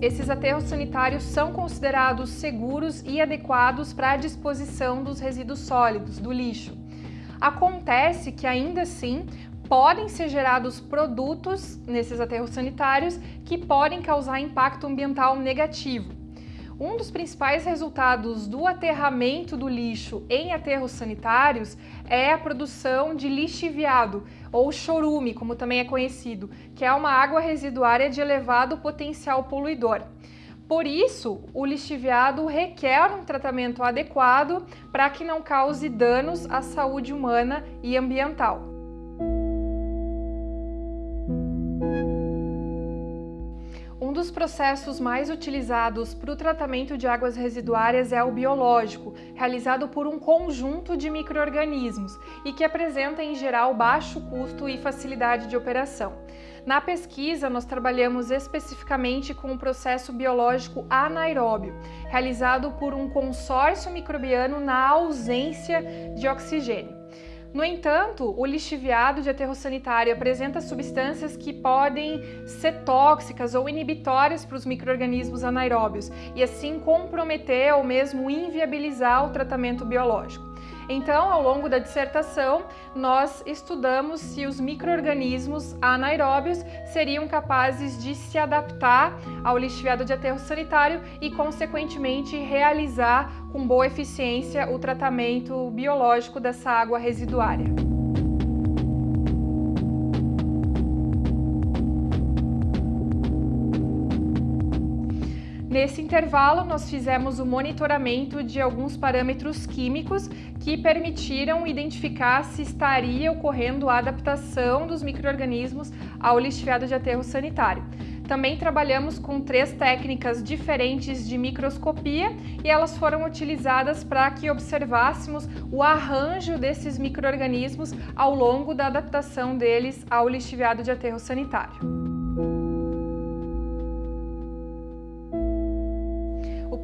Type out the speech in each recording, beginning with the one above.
esses aterros sanitários são considerados seguros e adequados para a disposição dos resíduos sólidos, do lixo. Acontece que ainda assim podem ser gerados produtos nesses aterros sanitários que podem causar impacto ambiental negativo. Um dos principais resultados do aterramento do lixo em aterros sanitários é a produção de lixiviado, ou chorume, como também é conhecido, que é uma água residuária de elevado potencial poluidor. Por isso, o lixiviado requer um tratamento adequado para que não cause danos à saúde humana e ambiental. Dos processos mais utilizados para o tratamento de águas residuárias é o biológico, realizado por um conjunto de micro-organismos e que apresenta, em geral, baixo custo e facilidade de operação. Na pesquisa, nós trabalhamos especificamente com o processo biológico anaeróbio, realizado por um consórcio microbiano na ausência de oxigênio. No entanto, o lixiviado de aterro sanitário apresenta substâncias que podem ser tóxicas ou inibitórias para os micro-organismos anaeróbios e assim comprometer ou mesmo inviabilizar o tratamento biológico. Então, ao longo da dissertação, nós estudamos se os micro-organismos anaeróbios seriam capazes de se adaptar ao lixiviado de aterro sanitário e, consequentemente, realizar com boa eficiência o tratamento biológico dessa água residuária. Nesse intervalo, nós fizemos o monitoramento de alguns parâmetros químicos que permitiram identificar se estaria ocorrendo a adaptação dos micro-organismos ao lixiviado de aterro sanitário. Também trabalhamos com três técnicas diferentes de microscopia e elas foram utilizadas para que observássemos o arranjo desses micro-organismos ao longo da adaptação deles ao lixiviado de aterro sanitário.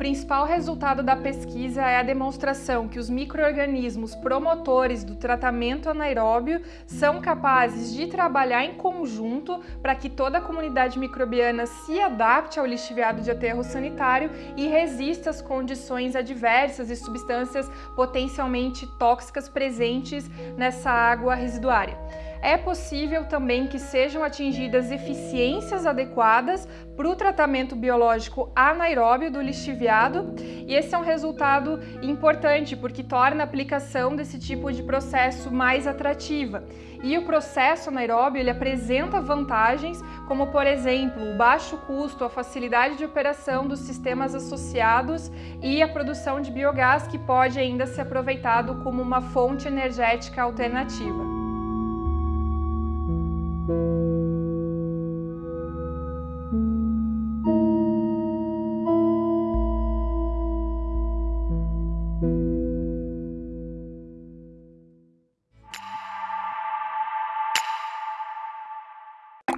Principal resultado da pesquisa é a demonstração que os micro-organismos promotores do tratamento anaeróbio são capazes de trabalhar em conjunto para que toda a comunidade microbiana se adapte ao lixiviado de aterro sanitário e resista às condições adversas e substâncias potencialmente tóxicas presentes nessa água residuária é possível também que sejam atingidas eficiências adequadas para o tratamento biológico anaeróbio do lixiviado e esse é um resultado importante porque torna a aplicação desse tipo de processo mais atrativa. E o processo anaeróbio ele apresenta vantagens como, por exemplo, o baixo custo, a facilidade de operação dos sistemas associados e a produção de biogás que pode ainda ser aproveitado como uma fonte energética alternativa.